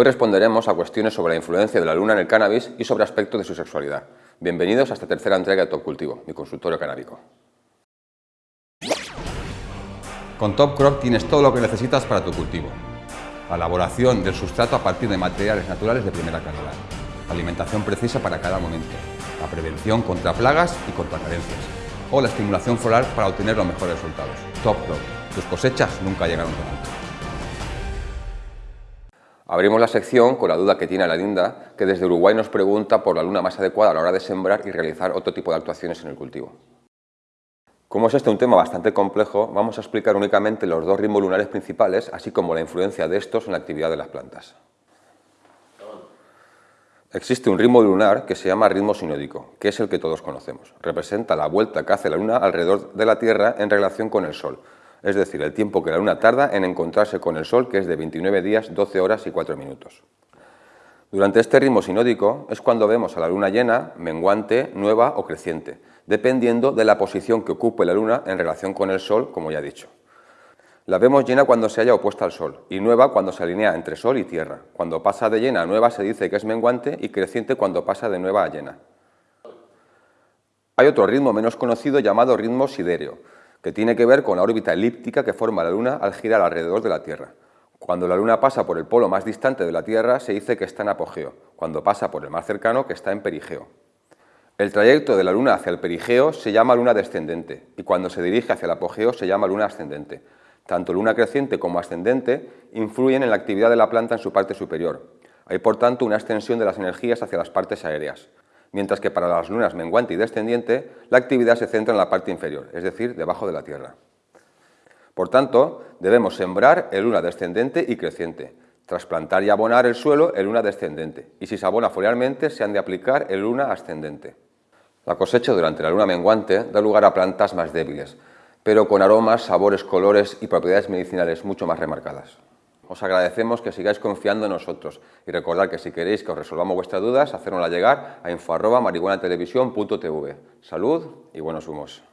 Hoy responderemos a cuestiones sobre la influencia de la luna en el cannabis y sobre aspectos de su sexualidad. Bienvenidos a esta tercera entrega de Top Cultivo, mi consultorio canábico. Con Top Crop tienes todo lo que necesitas para tu cultivo. La elaboración del sustrato a partir de materiales naturales de primera calidad. Alimentación precisa para cada momento. La prevención contra plagas y contra carencias. O la estimulación floral para obtener los mejores resultados. Top Crop. Tus cosechas nunca llegaron tan alto. Abrimos la sección con la duda que tiene la Linda, que desde Uruguay nos pregunta por la luna más adecuada a la hora de sembrar y realizar otro tipo de actuaciones en el cultivo. Como es este un tema bastante complejo, vamos a explicar únicamente los dos ritmos lunares principales, así como la influencia de estos en la actividad de las plantas. Existe un ritmo lunar que se llama ritmo sinódico, que es el que todos conocemos. Representa la vuelta que hace la luna alrededor de la Tierra en relación con el Sol, es decir, el tiempo que la Luna tarda en encontrarse con el Sol, que es de 29 días, 12 horas y 4 minutos. Durante este ritmo sinódico es cuando vemos a la Luna llena, menguante, nueva o creciente, dependiendo de la posición que ocupe la Luna en relación con el Sol, como ya he dicho. La vemos llena cuando se haya opuesta al Sol y nueva cuando se alinea entre Sol y Tierra. Cuando pasa de llena a nueva se dice que es menguante y creciente cuando pasa de nueva a llena. Hay otro ritmo menos conocido llamado ritmo sidéreo, que tiene que ver con la órbita elíptica que forma la Luna al girar alrededor de la Tierra. Cuando la Luna pasa por el polo más distante de la Tierra se dice que está en apogeo, cuando pasa por el más cercano que está en perigeo. El trayecto de la Luna hacia el perigeo se llama luna descendente y cuando se dirige hacia el apogeo se llama luna ascendente. Tanto luna creciente como ascendente influyen en la actividad de la planta en su parte superior. Hay por tanto una extensión de las energías hacia las partes aéreas mientras que para las lunas menguante y descendiente la actividad se centra en la parte inferior, es decir, debajo de la Tierra. Por tanto, debemos sembrar en luna descendente y creciente, trasplantar y abonar el suelo en luna descendente, y si se abona foliarmente se han de aplicar en luna ascendente. La cosecha durante la luna menguante da lugar a plantas más débiles, pero con aromas, sabores, colores y propiedades medicinales mucho más remarcadas. Os agradecemos que sigáis confiando en nosotros y recordad que si queréis que os resolvamos vuestras dudas, hacérnosla llegar a info.marihuanatelevisión.tv. Salud y buenos humos.